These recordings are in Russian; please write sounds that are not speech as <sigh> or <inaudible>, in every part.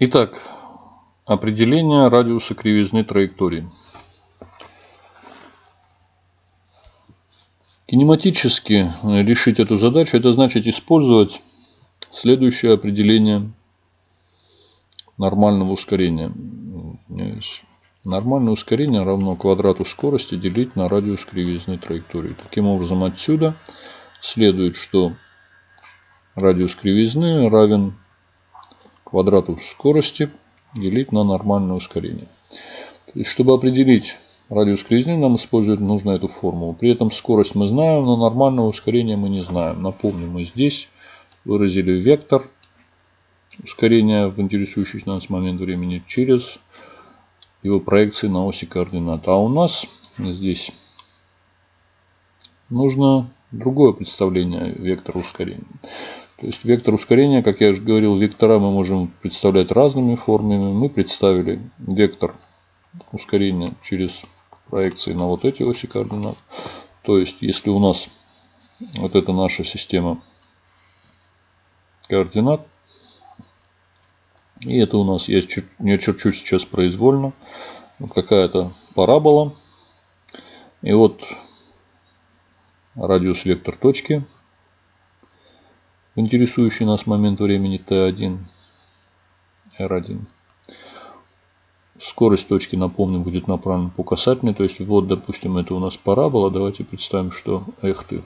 Итак, определение радиуса кривизны траектории. Кинематически решить эту задачу, это значит использовать следующее определение нормального ускорения. Нормальное ускорение равно квадрату скорости делить на радиус кривизны траектории. Таким образом, отсюда следует, что радиус кривизны равен квадрату скорости делить на нормальное ускорение. То есть, чтобы определить радиус кривизны, нам использовать нужно эту формулу. При этом скорость мы знаем, но нормального ускорения мы не знаем. Напомню, мы здесь выразили вектор ускорения в интересующий нас момент времени через его проекции на оси координат. А у нас здесь нужно другое представление вектора ускорения. То есть вектор ускорения, как я уже говорил, вектора мы можем представлять разными формами. Мы представили вектор ускорения через проекции на вот эти оси координат. То есть, если у нас вот это наша система координат, и это у нас, я, я черчу сейчас произвольно. Какая-то парабола. И вот радиус вектор точки. Интересующий нас момент времени t1, r1. Скорость точки, напомню, будет направлена по касательной. То есть, вот, допустим, это у нас парабола. Давайте представим, что эх ты.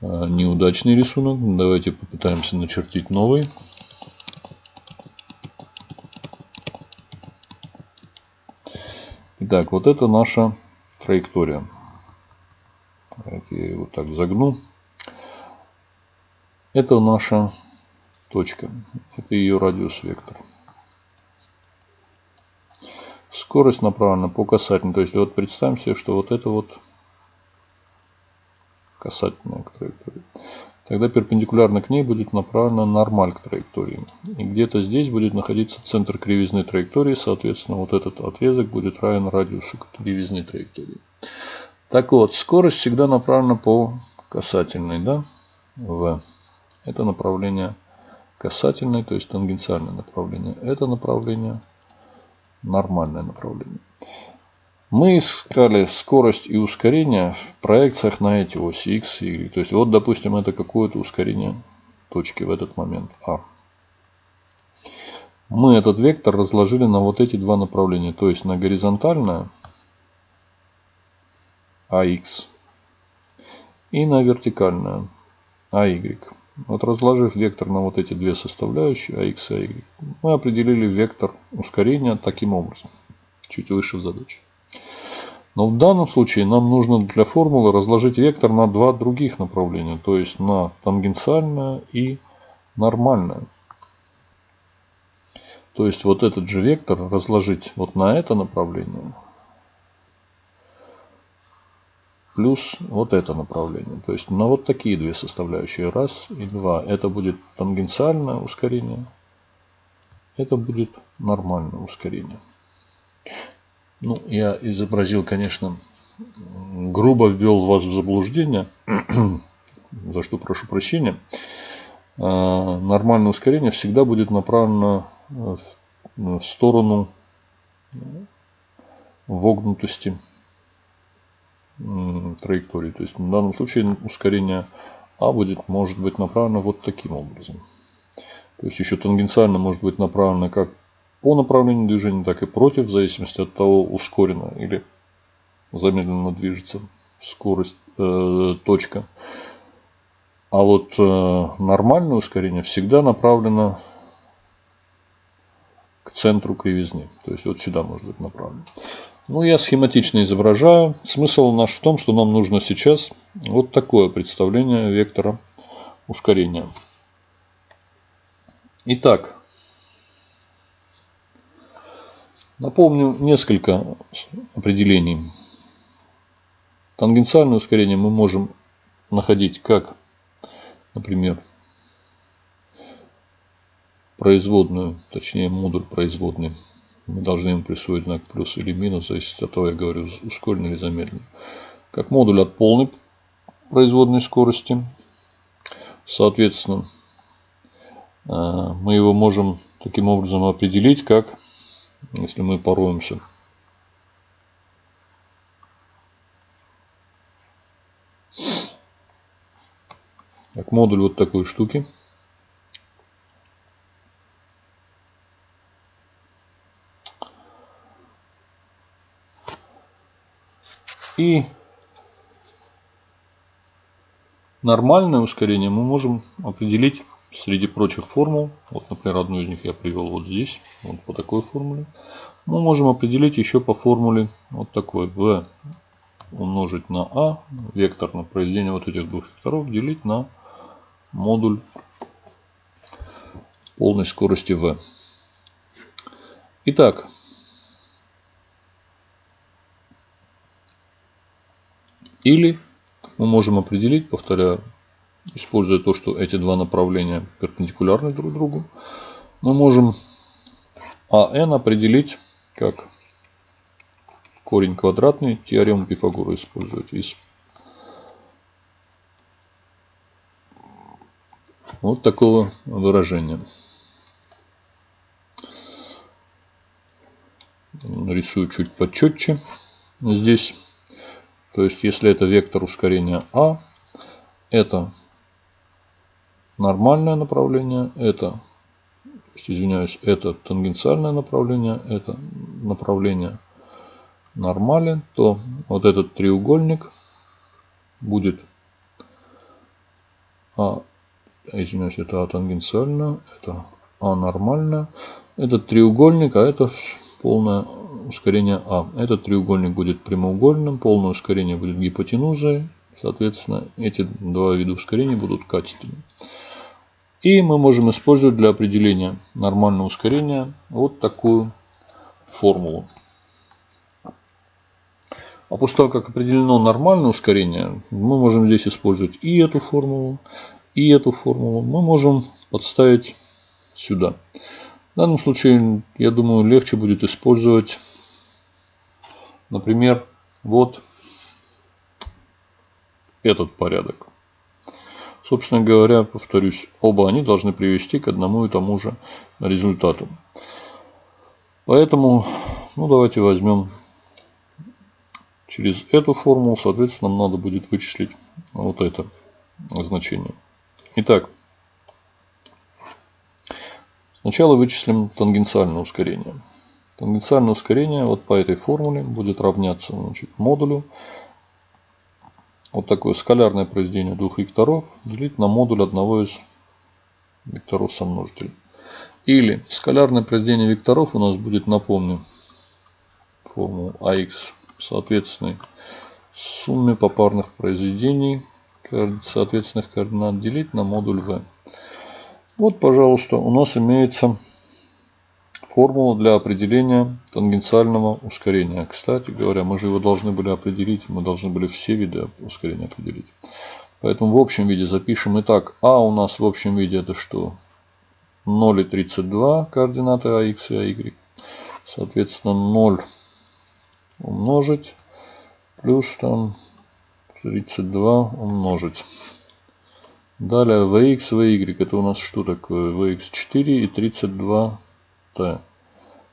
А, неудачный рисунок. Давайте попытаемся начертить новый. Итак, вот это наша траектория. Давайте я его так загну. Это наша точка. Это ее радиус вектор. Скорость направлена по касательной. То есть вот представим себе, что вот это вот касательная траектория тогда перпендикулярно к ней будет направлена нормаль к траектории. И где-то здесь будет находиться центр кривизны траектории, соответственно, вот этот отрезок будет равен радиусу кривизны траектории. Так вот, скорость всегда направлена по касательной, да, в. Это направление касательное, то есть тангенциальное направление. Это направление нормальное направление. Мы искали скорость и ускорение в проекциях на эти оси x и y. То есть, вот, допустим, это какое-то ускорение точки в этот момент А. Мы этот вектор разложили на вот эти два направления. То есть, на горизонтальное AX и на вертикальное AY. Вот разложив вектор на вот эти две составляющие, AX и AY, мы определили вектор ускорения таким образом, чуть выше в задаче. Но в данном случае нам нужно для формулы разложить вектор на два других направления. То есть на тангенциальное и нормальное. То есть вот этот же вектор разложить вот на это направление. Плюс вот это направление. То есть на вот такие две составляющие. Раз и два. Это будет тангенциальное ускорение. Это будет нормальное ускорение. Ну, я изобразил, конечно, грубо ввел вас в заблуждение, <clears throat> за что прошу прощения. А, нормальное ускорение всегда будет направлено в сторону вогнутости траектории. То есть в данном случае ускорение А будет, может быть направлено вот таким образом. То есть еще тангенциально может быть направлено как по направлению движения, так и против, в зависимости от того, ускоренно или замедленно движется скорость, э, точка. А вот э, нормальное ускорение всегда направлено к центру кривизны. То есть вот сюда может быть направлено. Ну, я схематично изображаю. Смысл наш в том, что нам нужно сейчас вот такое представление вектора ускорения. Итак, Напомню несколько определений. Тангенциальное ускорение мы можем находить как, например, производную, точнее модуль производный. Мы должны ему присвоить знак плюс или минус, зависит от того, я говорю, ускоренно или замедленно. Как модуль от полной производной скорости. Соответственно, мы его можем таким образом определить, как, если мы пороемся, как модуль вот такой штуки. И нормальное ускорение мы можем определить среди прочих формул. Вот, например, одну из них я привел вот здесь, вот по такой формуле. Мы можем определить еще по формуле вот такой v умножить на а, вектор на произведение вот этих двух векторов делить на модуль полной скорости v. Итак, или мы можем определить, повторяю, используя то, что эти два направления перпендикулярны друг другу, мы можем АН определить как корень квадратный, теорему Пифагора использовать из вот такого выражения. Нарисую чуть почетче здесь. То есть, если это вектор ускорения А, это нормальное направление, это, извиняюсь, это тангенциальное направление, это направление нормален, то вот этот треугольник будет, а, извиняюсь, это А тангенциально, это А нормально. Этот треугольник, а это полное ускорение А. Этот треугольник будет прямоугольным, полное ускорение будет гипотенузой. Соответственно, эти два вида ускорения будут катетами. И мы можем использовать для определения нормального ускорения вот такую формулу. А после того, как определено нормальное ускорение, мы можем здесь использовать и эту формулу, и эту формулу. Мы можем подставить сюда. В данном случае, я думаю, легче будет использовать, например, вот этот порядок. Собственно говоря, повторюсь, оба они должны привести к одному и тому же результату. Поэтому, ну давайте возьмем Через эту формулу, соответственно, нам надо будет вычислить вот это значение. Итак, сначала вычислим тангенциальное ускорение. Тангенциальное ускорение вот по этой формуле будет равняться значит, модулю. Вот такое скалярное произведение двух векторов делить на модуль одного из векторов сомножителей. Или скалярное произведение векторов у нас будет, напомню, формулу AX соответственной сумме попарных произведений соответственных координат делить на модуль v. Вот, пожалуйста, у нас имеется формула для определения тангенциального ускорения. Кстати говоря, мы же его должны были определить, мы должны были все виды ускорения определить. Поэтому в общем виде запишем. Итак, а у нас в общем виде это что? 0,32 координаты АХ и АY. Соответственно, 0 умножить плюс там 32 умножить. Далее vx, vy. Это у нас что такое? vx4 и 32t.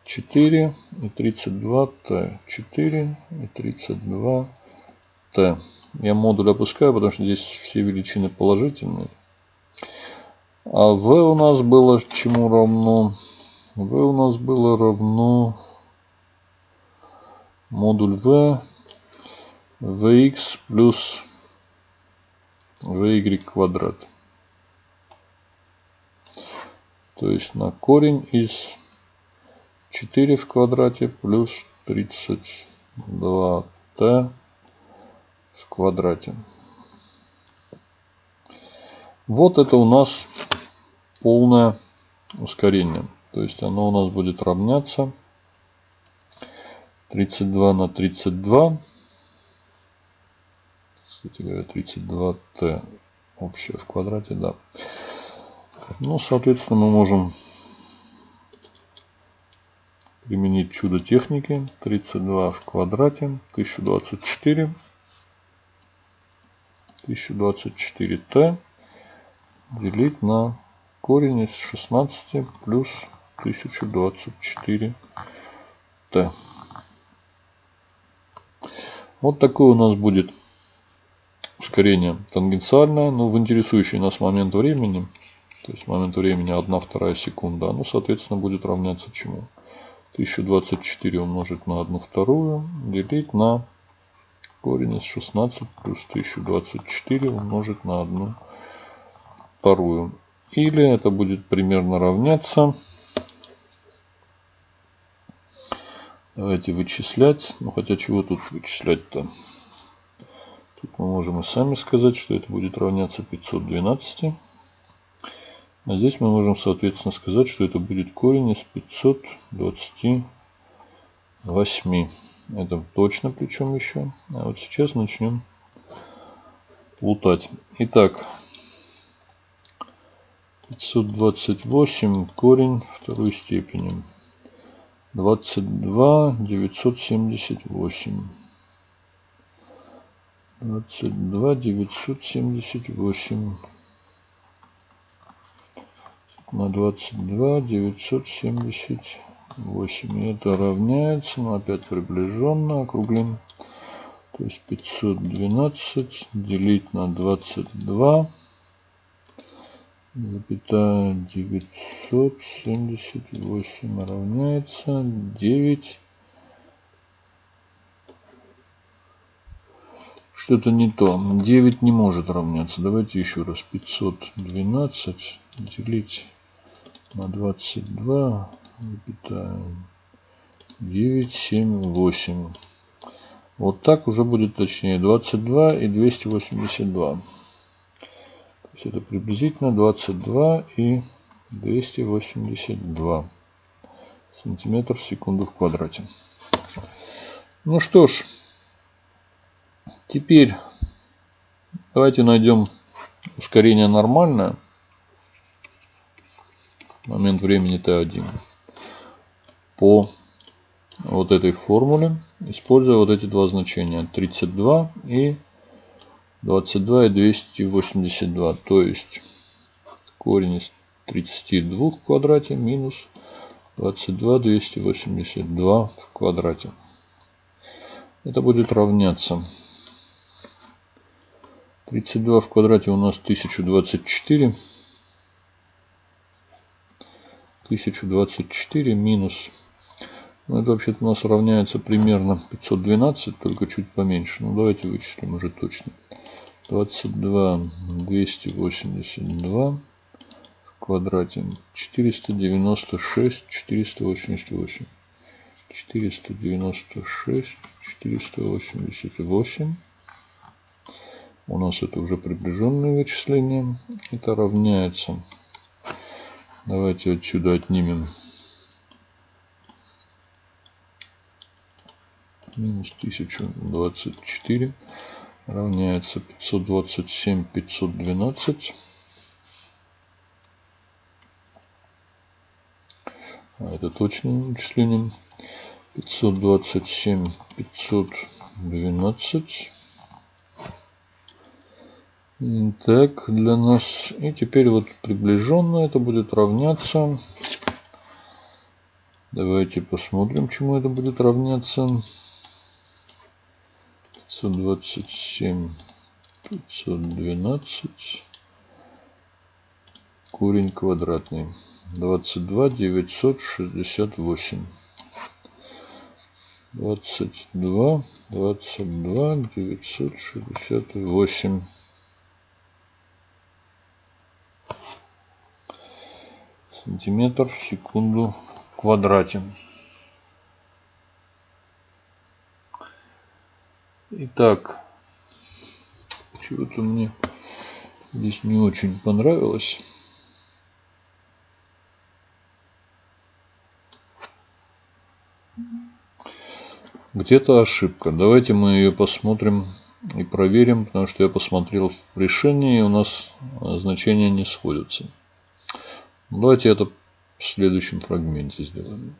4 и 32t. 4 и 32t. Я модуль опускаю, потому что здесь все величины положительные. А v у нас было чему равно? v у нас было равно модуль v vx плюс vy квадрат. То есть на корень из 4 в квадрате плюс 32t в квадрате. Вот это у нас полное ускорение. То есть оно у нас будет равняться 32 на 32. Кстати говоря, 32t общее в квадрате, да. Ну, соответственно, мы можем применить чудо техники. 32 в квадрате, 1024. 1024t делить на корень из 16 плюс 1024 t. Вот такое у нас будет ускорение тангенциальное, но в интересующий нас момент времени, то есть момент времени 1 вторая секунда, оно, соответственно, будет равняться чему? 1024 умножить на 1 вторую, делить на корень из 16 плюс 1024 умножить на 1 вторую. Или это будет примерно равняться. Давайте вычислять. Ну хотя чего тут вычислять-то? Тут мы можем и сами сказать, что это будет равняться 512. А здесь мы можем, соответственно, сказать, что это будет корень из 528. Это точно причем еще. А вот сейчас начнем плутать. Итак, 528 корень второй степени. 22 978. 22 978 на 22 978. И это равняется, но опять приближенно округлим. То есть 512 делить на 22 запятая 978 равняется 9 что-то не то. 9 не может равняться. Давайте еще раз. 512 делить на 22 запятая 9 7 8 вот так уже будет точнее 22 и 282 то есть это приблизительно 22 и 282 сантиметр в секунду в квадрате. Ну что ж, теперь давайте найдем ускорение нормальное. Момент времени t1 по вот этой формуле, используя вот эти два значения 32 и 22 и 282. То есть корень из 32 в квадрате минус 22 282 в квадрате. Это будет равняться 32 в квадрате у нас 1024. 1024 минус. Ну, это вообще-то у нас равняется примерно 512, только чуть поменьше. Ну, давайте вычислим уже точно. 22 282 в квадрате. 496 488 496 488 у нас это уже приближенное вычисление. Это равняется давайте отсюда отнимем. Минус 1024 равняется 527 512 а это точное вычисление 527 512 так для нас. И теперь вот приближенно это будет равняться. Давайте посмотрим чему это будет равняться. 527, 512, корень квадратный, 22 968. 22, 22, 968. Сантиметр в секунду в квадрате. Итак, чего-то мне здесь не очень понравилось. Где-то ошибка. Давайте мы ее посмотрим и проверим, потому что я посмотрел в решении, и у нас значения не сходятся. Давайте это в следующем фрагменте сделаем.